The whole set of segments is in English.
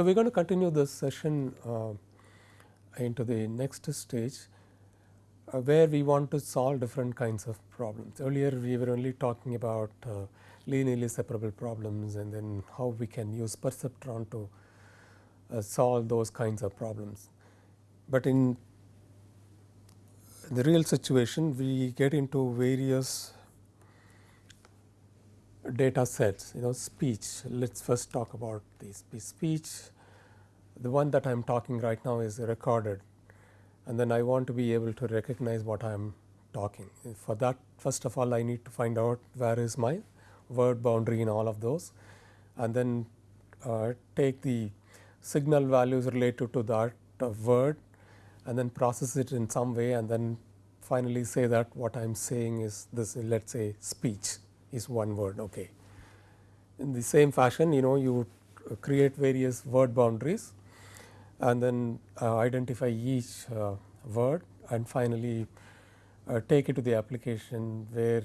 So, we are going to continue this session uh, into the next stage uh, where we want to solve different kinds of problems. Earlier we were only talking about uh, linearly separable problems and then how we can use perceptron to uh, solve those kinds of problems. But in the real situation we get into various data sets you know speech. Let us first talk about the speech. The one that I am talking right now is recorded and then I want to be able to recognize what I am talking. For that first of all I need to find out where is my word boundary in all of those and then uh, take the signal values related to that word and then process it in some way and then finally say that what I am saying is this let us say speech is one word okay. In the same fashion you know you create various word boundaries and then uh, identify each uh, word and finally uh, take it to the application where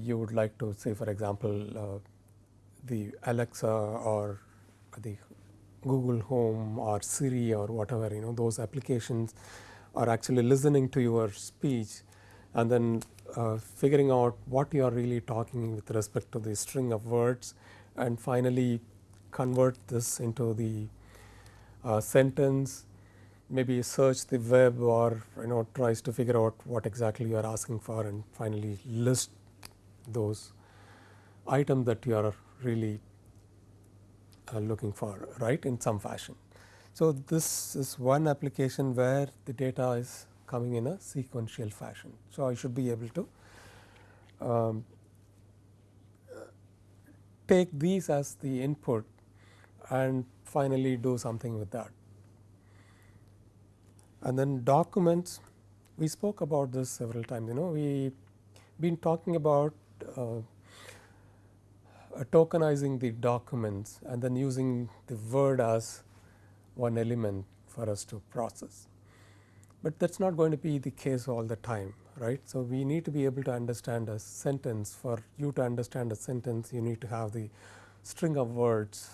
you would like to say for example the Alexa or the Google Home or Siri or whatever you know those applications are actually listening to your speech and then uh, figuring out what you are really talking with respect to the string of words and finally convert this into the uh, sentence maybe search the web or you know tries to figure out what exactly you are asking for and finally list those items that you are really uh, looking for right in some fashion. So, this is one application where the data is coming in a sequential fashion. So, I should be able to um, take these as the input and finally do something with that. And then documents, we spoke about this several times, you know, we been talking about uh, tokenizing the documents and then using the word as one element for us to process. But that is not going to be the case all the time, right. So, we need to be able to understand a sentence. For you to understand a sentence, you need to have the string of words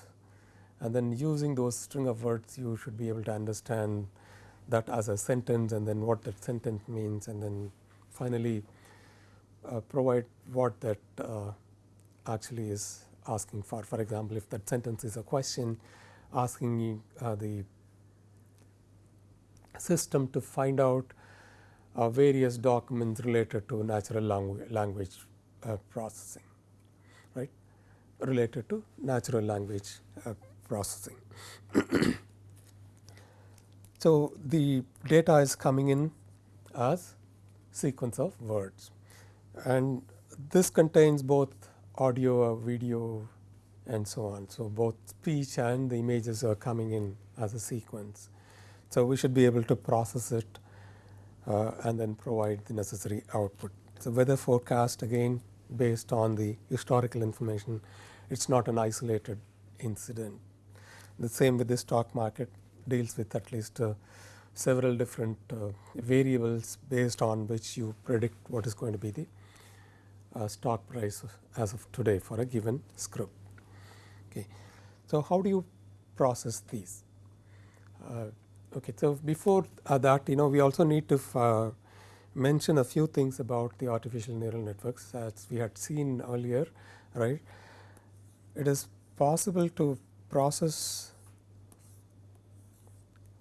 and then using those string of words you should be able to understand that as a sentence and then what that sentence means and then finally uh, provide what that uh, actually is asking for. For example, if that sentence is a question asking uh, the system to find out uh, various documents related to natural langu language uh, processing, right, related to natural language uh, processing. so, the data is coming in as sequence of words and this contains both audio, video and so on. So, both speech and the images are coming in as a sequence. So, we should be able to process it uh, and then provide the necessary output. So, weather forecast again based on the historical information, it is not an isolated incident. The same with the stock market deals with at least uh, several different uh, variables based on which you predict what is going to be the uh, stock price as of today for a given script. Okay. So, how do you process these? Okay. So, before uh, that you know we also need to uh, mention a few things about the artificial neural networks as we had seen earlier right. It is possible to process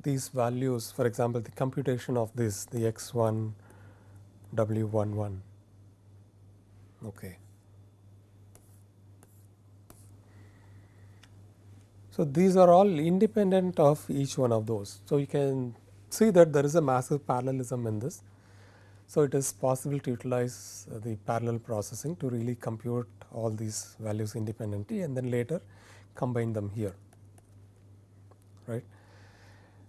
these values for example, the computation of this the x 1 w 1 1. Okay. So, these are all independent of each one of those. So, you can see that there is a massive parallelism in this. So, it is possible to utilize the parallel processing to really compute all these values independently and then later combine them here right.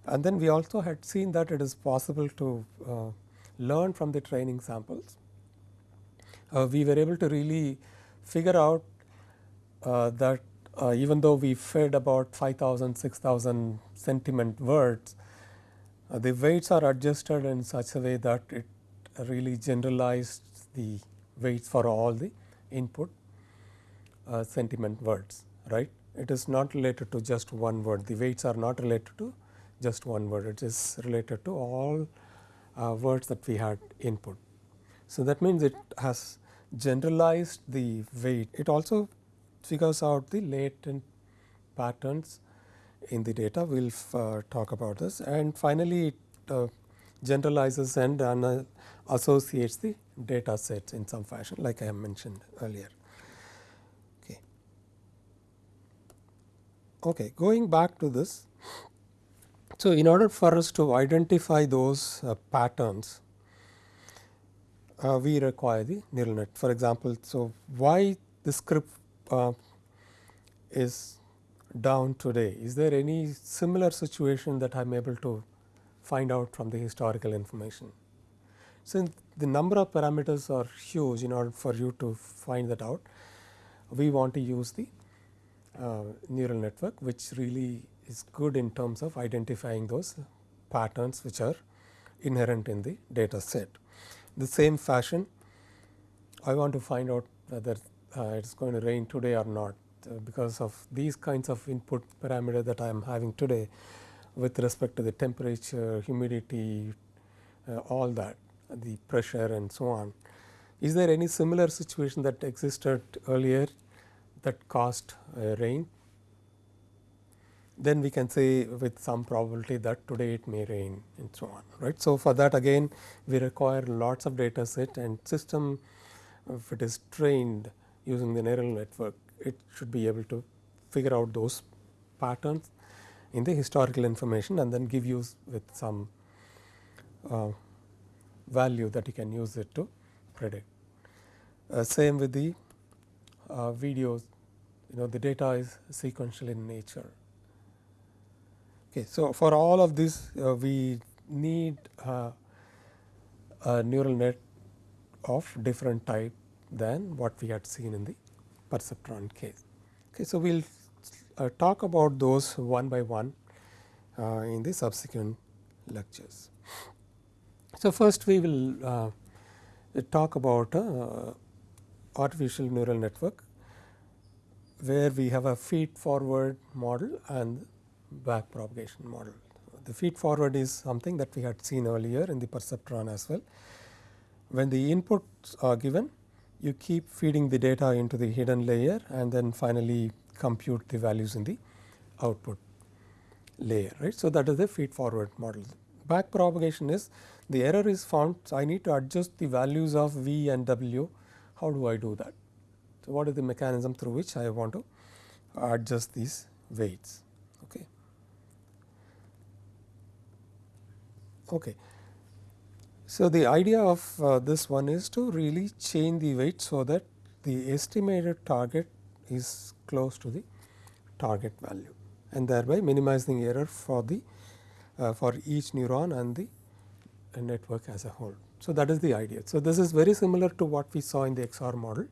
And then we also had seen that it is possible to uh, learn from the training samples. Uh, we were able to really figure out uh, that uh, even though we fed about 5000 6000 sentiment words uh, the weights are adjusted in such a way that it really generalized the weights for all the input uh, sentiment words right. It is not related to just one word. The weights are not related to just one word. It is related to all uh, words that we had input. So, that means it has generalized the weight. It also figures out the latent patterns in the data. We will uh, talk about this and finally, it uh, generalizes and uh, associates the data sets in some fashion like I have mentioned earlier. Okay. okay, going back to this. So, in order for us to identify those uh, patterns, uh, we require the neural net. For example, so why the script uh, is down today? Is there any similar situation that I am able to find out from the historical information? Since the number of parameters are huge in order for you to find that out, we want to use the uh, neural network which really is good in terms of identifying those patterns which are inherent in the data set. The same fashion I want to find out whether it is going to rain today or not uh, because of these kinds of input parameter that I am having today with respect to the temperature, humidity, uh, all that the pressure and so on. Is there any similar situation that existed earlier that caused uh, rain? Then we can say with some probability that today it may rain and so on right. So, for that again we require lots of data set and system if it is trained using the neural network it should be able to figure out those patterns in the historical information and then give you with some uh, value that you can use it to predict. Uh, same with the uh, videos, you know the data is sequential in nature. Okay, so, for all of this uh, we need uh, a neural net of different type than what we had seen in the perceptron case. Okay, so, we will uh, talk about those one by one uh, in the subsequent lectures. So, first we will uh, talk about uh, artificial neural network where we have a feed forward model and back propagation model. The feed forward is something that we had seen earlier in the perceptron as well. When the inputs are given, you keep feeding the data into the hidden layer and then finally compute the values in the output layer. right. So, that is the feed forward model. Back propagation is the error is found. So, I need to adjust the values of V and W. How do I do that? So, what is the mechanism through which I want to adjust these weights? Okay. Okay. So, the idea of uh, this one is to really change the weight so that the estimated target is close to the target value and thereby minimizing error for the uh, for each neuron and the network as a whole. So, that is the idea. So, this is very similar to what we saw in the XR model,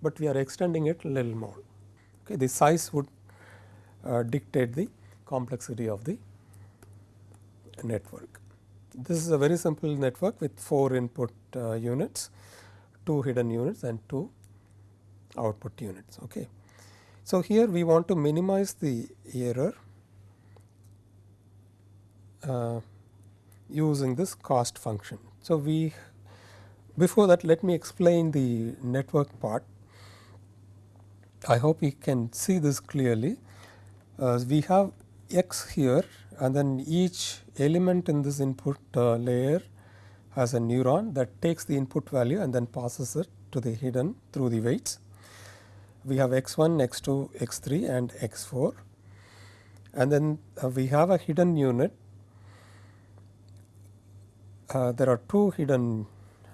but we are extending it a little more. Okay, the size would uh, dictate the complexity of the network. This is a very simple network with 4 input uh, units, 2 hidden units and 2 output units. Okay. So, here we want to minimize the error uh, using this cost function. So, we before that let me explain the network part. I hope you can see this clearly. Uh, we have x here and then each element in this input uh, layer has a neuron that takes the input value and then passes it to the hidden through the weights. We have x 1, x 2, x 3 and x 4 and then uh, we have a hidden unit uh, there are two hidden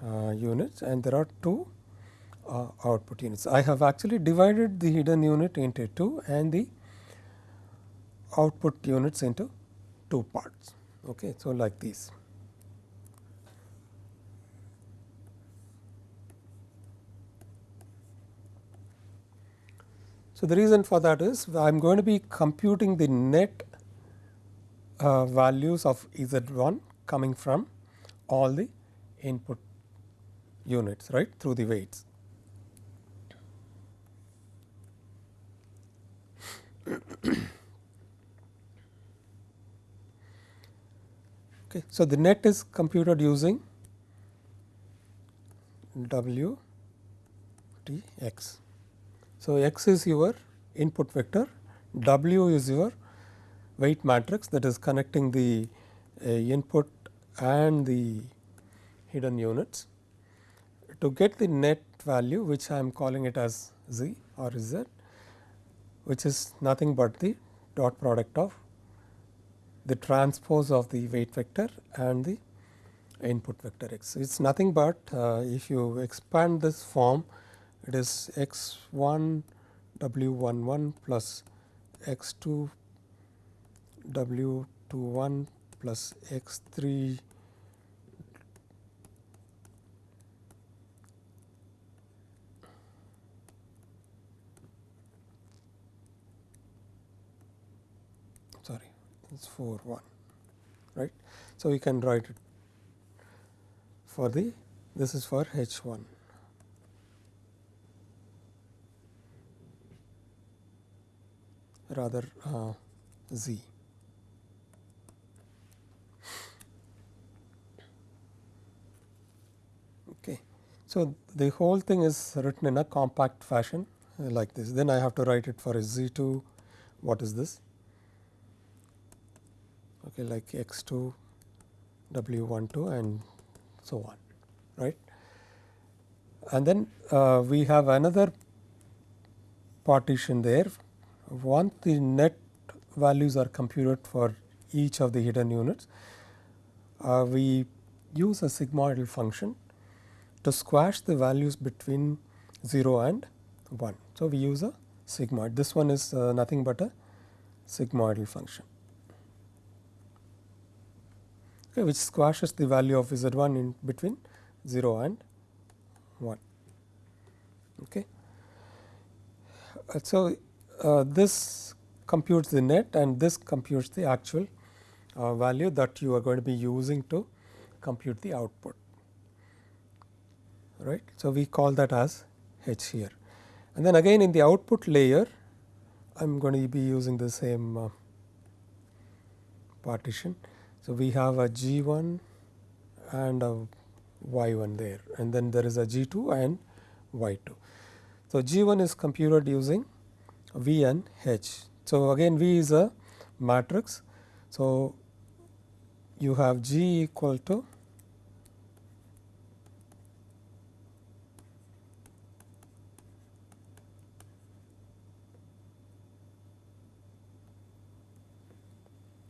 uh, units and there are two uh, output units. I have actually divided the hidden unit into two and the output units into two parts. Okay. So, like this. So, the reason for that is I am going to be computing the net uh, values of Z 1 coming from all the input units right through the weights. Okay. So, the net is computed using W T x. So, x is your input vector, W is your weight matrix that is connecting the uh, input and the hidden units. To get the net value which I am calling it as z or z which is nothing but the dot product of the transpose of the weight vector and the input vector x. It is nothing but uh, if you expand this form it is x 1 w 1 1 plus x 2 w 2 1 plus x 3 sorry it is 4 1 right. So, we can write it for the this is for H 1. rather uh, z. Okay. So, the whole thing is written in a compact fashion like this. Then I have to write it for z 2 what is this okay, like x 2 w 1 2 and so on right. And then uh, we have another partition there once the net values are computed for each of the hidden units, uh, we use a sigmoidal function to squash the values between 0 and 1. So, we use a sigmoid this one is uh, nothing but a sigmoidal function okay, which squashes the value of z 1 in between 0 and 1. Okay. So, uh, this computes the net and this computes the actual uh, value that you are going to be using to compute the output right. So, we call that as H here and then again in the output layer I am going to be using the same uh, partition. So, we have a G 1 and a Y 1 there and then there is a G 2 and Y 2. So, G 1 is computed using V and H. So, again V is a matrix. So, you have G equal to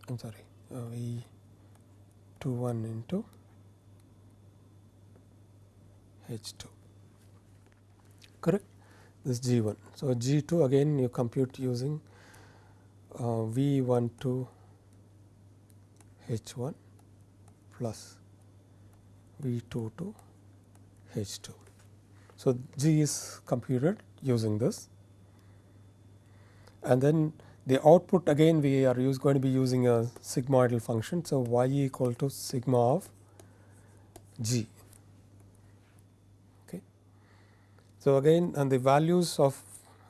I am sorry uh, V 2 1 into H 2 correct this G 1. So, G 2 again you compute using uh, V 1 2 H 1 plus V 2 2 H 2. So, G is computed using this and then the output again we are use, going to be using a sigmoidal function. So, y equal to sigma of g Okay. So, again and the values of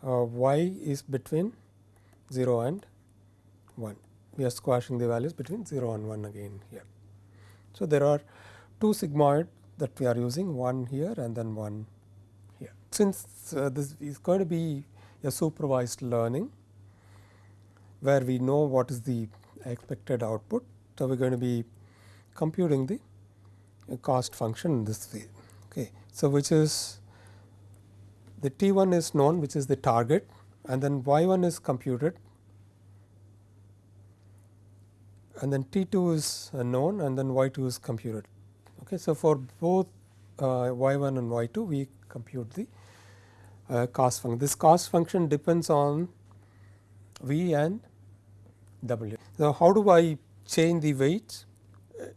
uh, y is between 0 and 1, we are squashing the values between 0 and 1 again here. So, there are two sigmoid that we are using one here and then one here. Since uh, this is going to be a supervised learning where we know what is the expected output. So, we are going to be computing the cost function in this way. Okay. So, which is the T 1 is known which is the target and then y 1 is computed and then T 2 is known and then y 2 is computed. Okay. So, for both uh, y 1 and y 2 we compute the uh, cost function. This cost function depends on v and w. Now, how do I change the weights?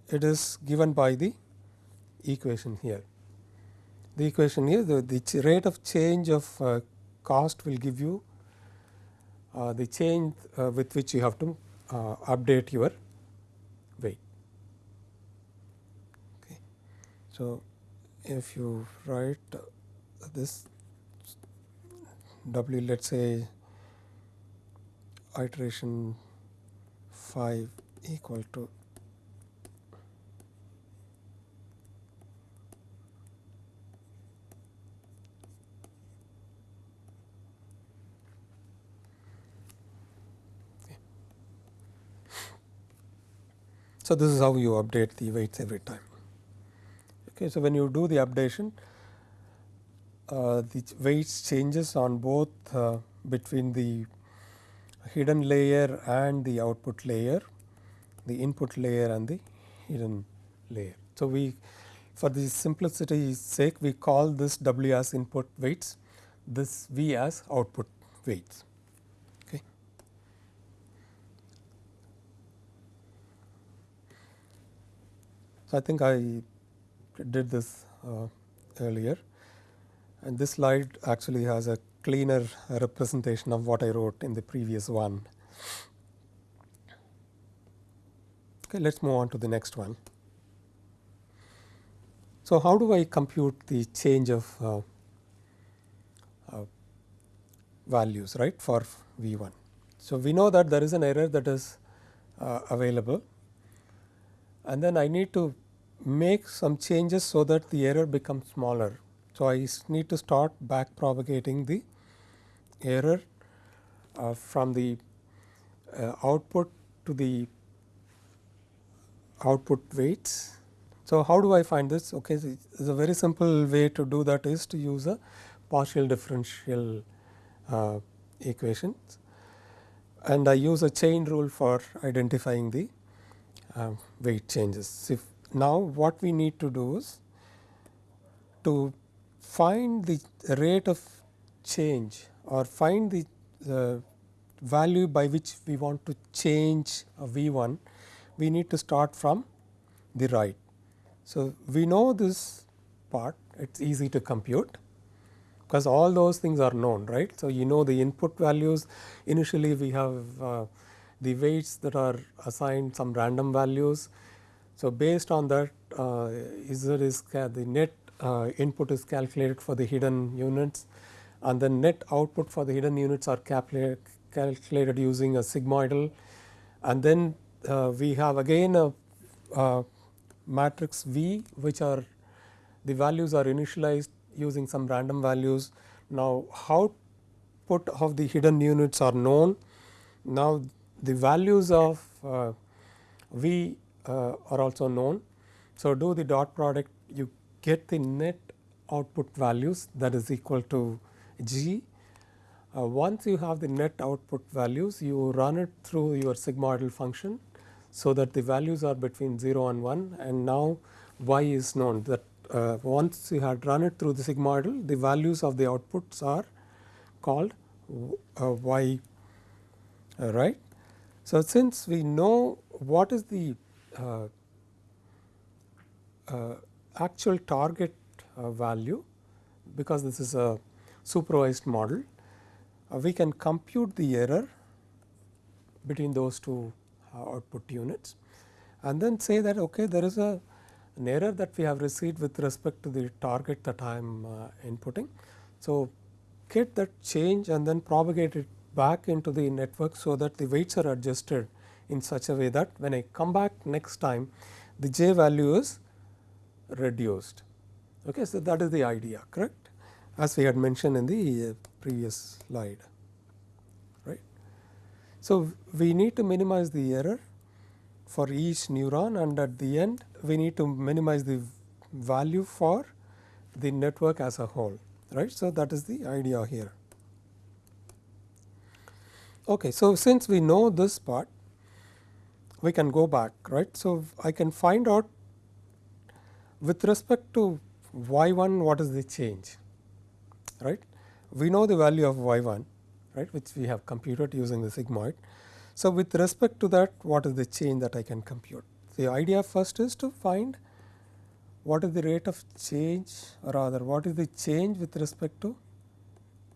It is given by the equation here the equation here the, the rate of change of uh, cost will give you uh, the change uh, with which you have to uh, update your weight. Okay. So, if you write this W let us say iteration 5 equal to So, this is how you update the weights every time. Okay, so, when you do the updation, uh, the weights changes on both uh, between the hidden layer and the output layer, the input layer and the hidden layer. So, we for the simplicity sake we call this W as input weights, this V as output weights. Okay. So, I think I did this uh, earlier and this slide actually has a cleaner representation of what I wrote in the previous one. Okay, let us move on to the next one. So, how do I compute the change of uh, uh, values right for V 1? So, we know that there is an error that is uh, available and then I need to make some changes so that the error becomes smaller. So, I need to start back propagating the error uh, from the uh, output to the output weights so, how do I find this? Okay, so a very simple way to do that is to use a partial differential uh, equations and I use a chain rule for identifying the uh, weight changes. If now what we need to do is to find the rate of change or find the uh, value by which we want to change V 1, we need to start from the right. So, we know this part it is easy to compute because all those things are known right. So, you know the input values initially we have uh, the weights that are assigned some random values. So, based on that uh, is the net uh, input is calculated for the hidden units and the net output for the hidden units are calculated, using a sigmoidal and then uh, we have again a uh, matrix V which are the values are initialized using some random values. Now, how output of the hidden units are known. Now, the values of uh, V uh, are also known. So, do the dot product you get the net output values that is equal to G. Uh, once you have the net output values you run it through your sigmoidal function so that the values are between 0 and 1 and now y is known that uh, once you had run it through the sigmoidal the values of the outputs are called uh, y right. So, since we know what is the uh, uh, actual target uh, value because this is a supervised model we can compute the error between those two uh, output units and then say that okay there is a an error that we have received with respect to the target that I am uh, inputting. So, get that change and then propagate it back into the network so that the weights are adjusted in such a way that when I come back next time the j value is reduced. Okay, so, that is the idea correct as we had mentioned in the previous slide. Right. So, we need to minimize the error for each neuron and at the end we need to minimize the value for the network as a whole right. So, that is the idea here. Okay, so, since we know this part we can go back right. So, I can find out with respect to y 1 what is the change right. We know the value of y 1 right which we have computed using the sigmoid. So, with respect to that what is the change that I can compute? The idea first is to find what is the rate of change or rather what is the change with respect to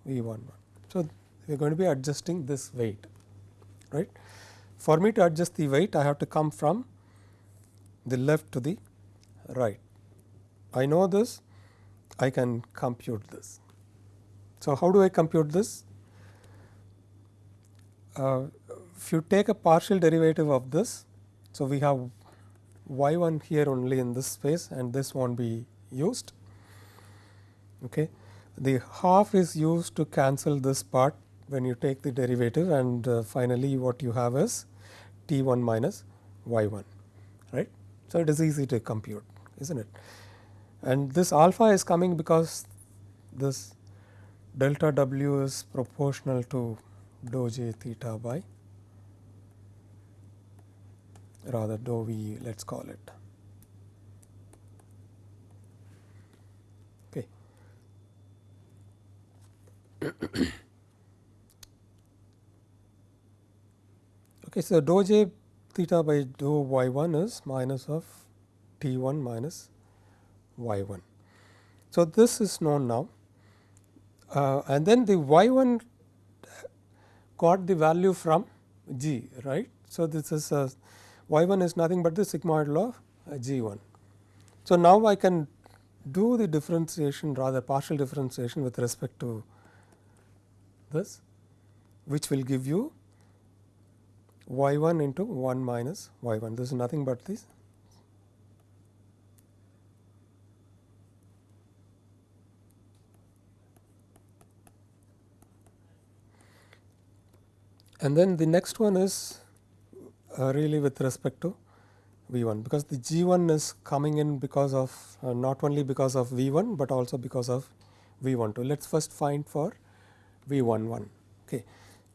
V 1 1. So, we are going to be adjusting this weight right. For me to adjust the weight I have to come from the left to the right. I know this I can compute this. So, how do I compute this? uh, if you take a partial derivative of this, so we have y 1 here only in this space and this will not be used. Okay. The half is used to cancel this part when you take the derivative and uh, finally, what you have is t 1 minus y 1 right. So, it is easy to compute is not it and this alpha is coming because this delta w is proportional to dou j theta by rather dou v let us call it. Okay. okay, so dou j theta by dou y 1 is minus of t 1 minus y 1. So, this is known now uh, and then the y 1 got the value from g right. So, this is a y 1 is nothing but the sigmoid law of g 1. So, now I can do the differentiation rather partial differentiation with respect to this which will give you y 1 into 1 minus y 1 this is nothing but this and then the next one is uh, really with respect to V 1 because the G 1 is coming in because of uh, not only because of V 1, but also because of V 1 2. Let us first find for V 1 1. Okay.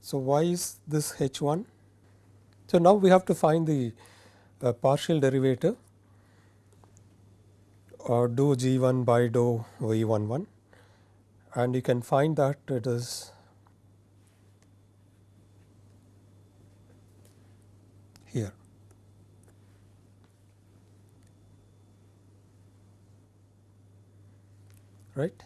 So, why is this H 1? So, now we have to find the uh, partial derivative or dou G 1 by dou V 1 1 and you can find that it is here. Right.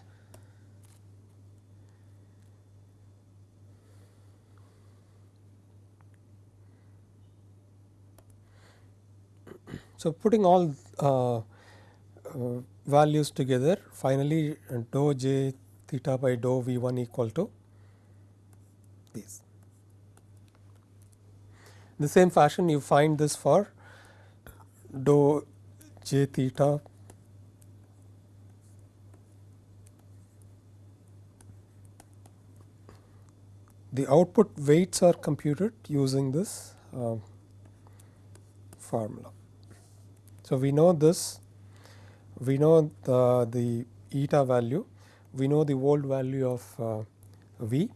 So, putting all uh, uh, values together finally dou j theta by dou v 1 equal to this the same fashion you find this for dou j theta the output weights are computed using this uh, formula. So, we know this we know the, the eta value we know the old value of uh, v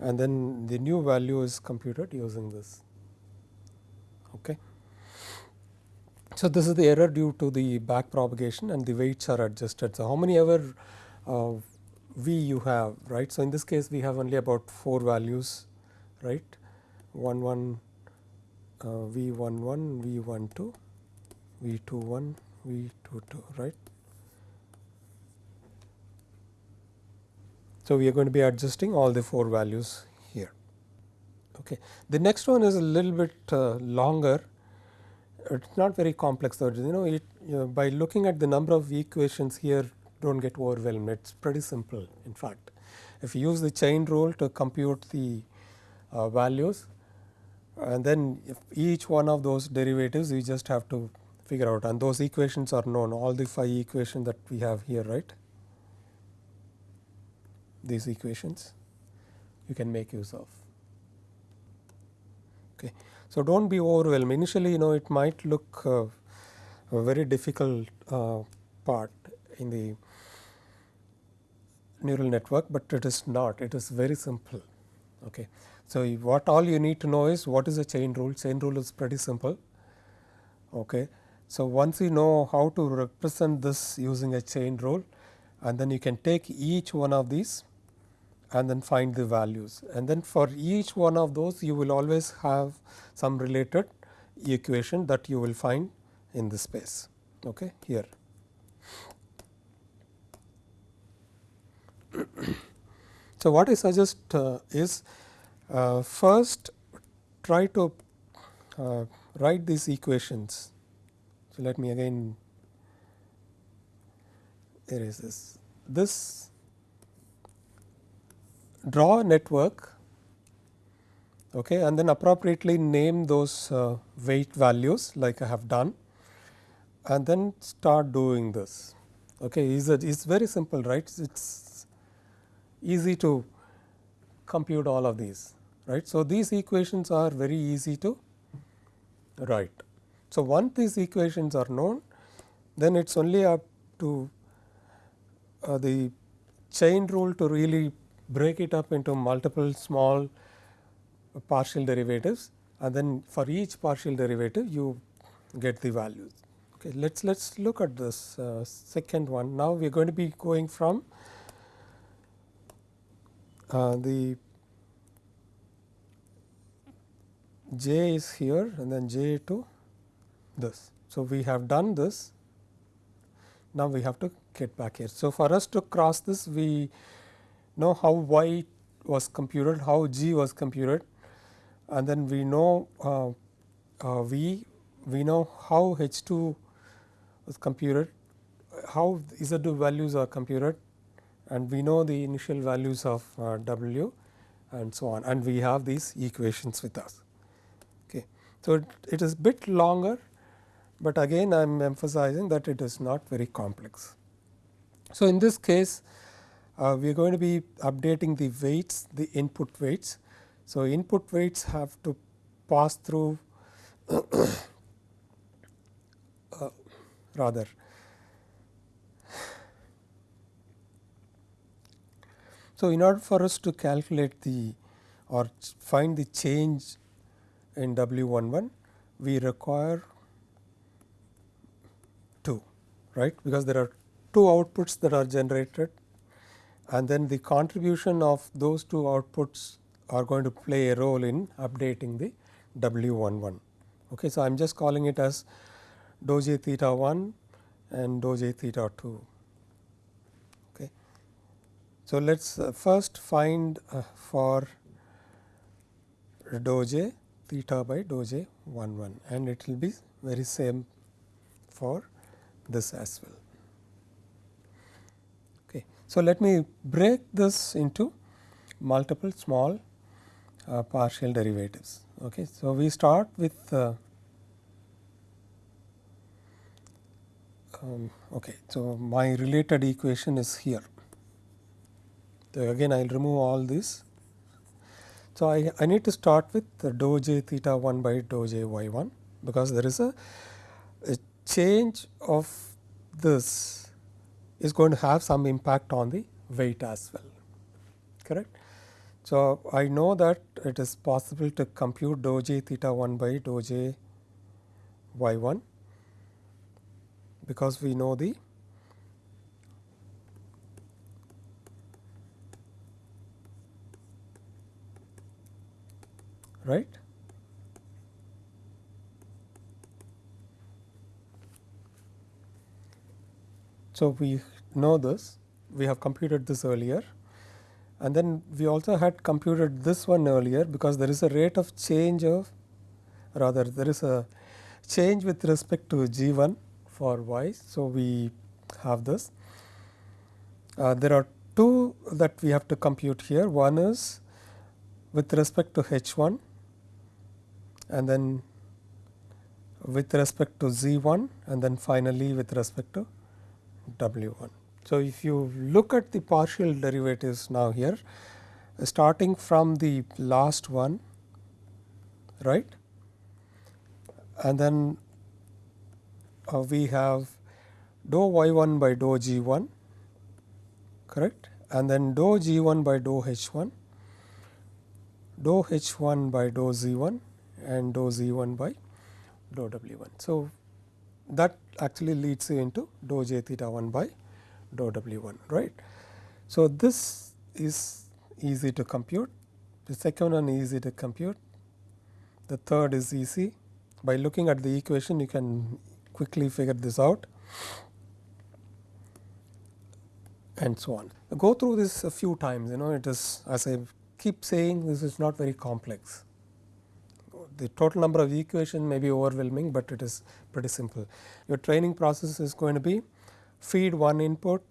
and then the new value is computed using this. Okay. So, this is the error due to the back propagation and the weights are adjusted. So, how many ever uh, V you have right. So, in this case we have only about 4 values right 1 1 uh, V 1 1 V 1 2 V 2 1 V 2 2 right. So, we are going to be adjusting all the 4 values here. Okay. The next one is a little bit uh, longer, it is not very complex though, you know, it, you know, by looking at the number of equations here do not get overwhelmed, it is pretty simple in fact. If you use the chain rule to compute the uh, values and then if each one of those derivatives we just have to figure out and those equations are known all the phi equations that we have here right these equations you can make use of. Okay. So, do not be overwhelmed initially you know it might look uh, a very difficult uh, part in the neural network, but it is not it is very simple. Okay. So, what all you need to know is what is a chain rule chain rule is pretty simple. Okay. So, once you know how to represent this using a chain rule and then you can take each one of these and then find the values and then for each one of those you will always have some related equation that you will find in the space okay, here. so, what I suggest uh, is uh, first try to uh, write these equations. So, let me again erase this. This draw a network okay, and then appropriately name those uh, weight values like I have done and then start doing this. Okay, is it is very simple right it is easy to compute all of these right. So, these equations are very easy to write. So, once these equations are known then it is only up to uh, the chain rule to really break it up into multiple small partial derivatives and then for each partial derivative you get the values. Okay, let us let us look at this uh, second one. Now, we are going to be going from the j is here and then j to this. So, we have done this now we have to get back here. So, for us to cross this we know how y was computed, how g was computed and then we know uh, uh, v, we know how h 2 was computed, how z 2 values are computed and we know the initial values of uh, w and so on and we have these equations with us. Okay. So, it, it is bit longer but again I am emphasizing that it is not very complex. So, in this case uh, we are going to be updating the weights the input weights. So, input weights have to pass through uh, rather So, in order for us to calculate the or find the change in W 11 we require 2 right because there are two outputs that are generated and then the contribution of those two outputs are going to play a role in updating the W11. Okay, so, I am just calling it as dou j theta 1 and dou j theta 2. So, let us uh, first find uh, for dou j theta by dou j 1 1 and it will be very same for this as well. Okay. So, let me break this into multiple small uh, partial derivatives. Okay. So, we start with uh, um, okay. So, my related equation is here. Again I will remove all this. So, I, I need to start with the dou j theta 1 by dou j y 1 because there is a change of this is going to have some impact on the weight as well correct. So, I know that it is possible to compute dou j theta 1 by dou j y 1 because we know the right? So, we know this. We have computed this earlier. And then we also had computed this one earlier because there is a rate of change of rather there is a change with respect to g 1 for y. So, we have this. Uh, there are two that we have to compute here. One is with respect to h 1 and then with respect to z 1 and then finally with respect to W 1. So, if you look at the partial derivatives now here starting from the last one right and then uh, we have dou y 1 by dou g 1 correct and then dou g 1 by dou h 1 dou h 1 by dou z 1 and dou z 1 by dou w 1. So, that actually leads you into dou j theta 1 by dou w 1 right. So, this is easy to compute the second one easy to compute the third is easy by looking at the equation you can quickly figure this out and so on. Go through this a few times you know it is as I keep saying this is not very complex the total number of equation may be overwhelming, but it is pretty simple. Your training process is going to be feed one input,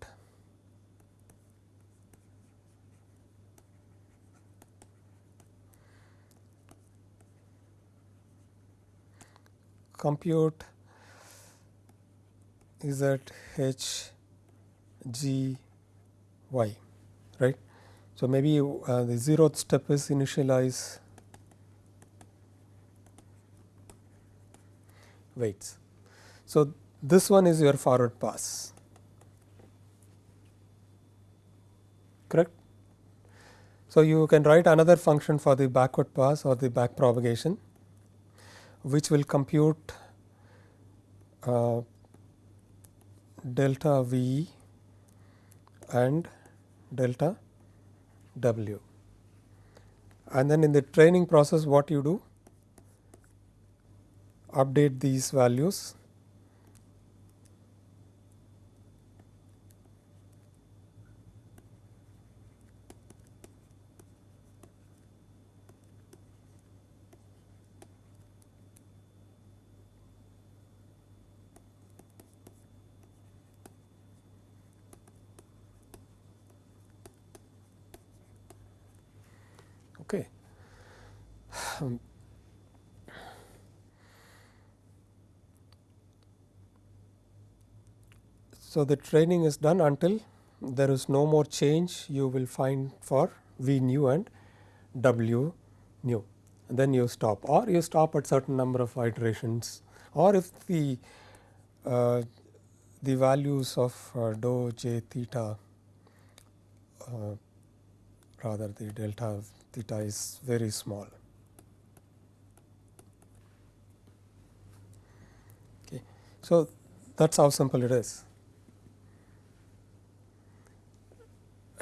compute is at h g y right. So, maybe uh, the zeroth step is initialize weights. So, this one is your forward pass correct. So, you can write another function for the backward pass or the back propagation which will compute uh, delta V and delta W. And then in the training process what you do update these values Okay. Um, So, the training is done until there is no more change you will find for V new and W new and then you stop or you stop at certain number of iterations or if the uh, the values of uh, dou j theta uh, rather the delta theta is very small. Okay. So, that is how simple it is.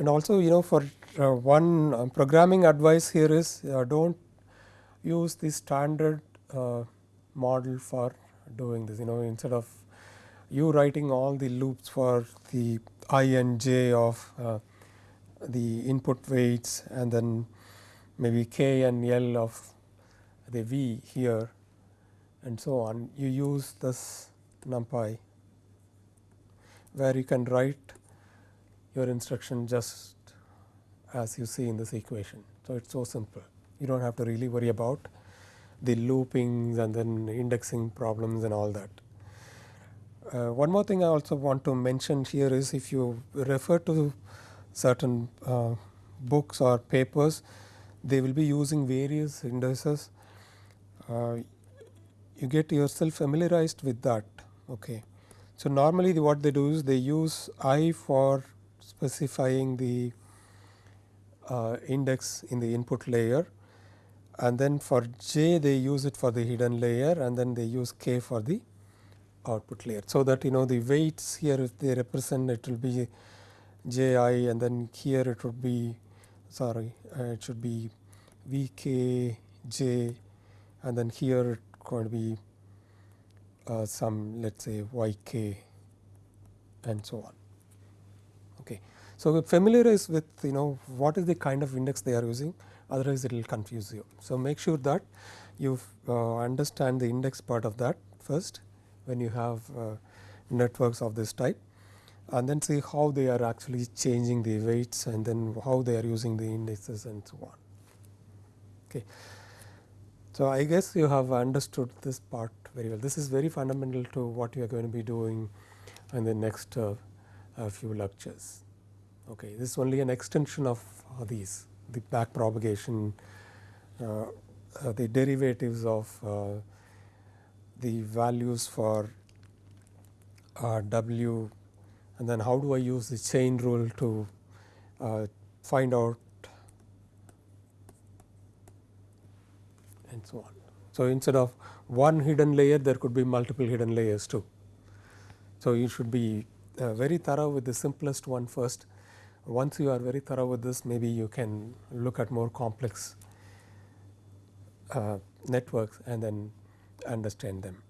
And also you know for uh, one uh, programming advice here is uh, do not use the standard uh, model for doing this you know instead of you writing all the loops for the i and j of uh, the input weights and then maybe k and l of the v here and so on. You use this numpy where you can write your instruction just as you see in this equation. So, it is so simple you do not have to really worry about the loopings and then indexing problems and all that. Uh, one more thing I also want to mention here is if you refer to certain uh, books or papers, they will be using various indices. Uh, you get yourself familiarized with that. Okay. So, normally the, what they do is they use i for specifying the uh, index in the input layer and then for j they use it for the hidden layer and then they use k for the output layer. So, that you know the weights here if they represent it will be j i and then here it would be sorry uh, it should be v k j and then here it going to be uh, some let us say y k and so on. So, familiarize with you know what is the kind of index they are using otherwise it will confuse you. So, make sure that you uh, understand the index part of that first when you have uh, networks of this type and then see how they are actually changing the weights and then how they are using the indices and so on. Okay. So, I guess you have understood this part very well. This is very fundamental to what you are going to be doing in the next uh, few lectures. Okay. This is only an extension of these the back propagation, uh, uh, the derivatives of uh, the values for uh, W and then how do I use the chain rule to uh, find out and so on. So, instead of one hidden layer there could be multiple hidden layers too. So, you should be uh, very thorough with the simplest one first. Once you are very thorough with this maybe you can look at more complex uh, networks and then understand them.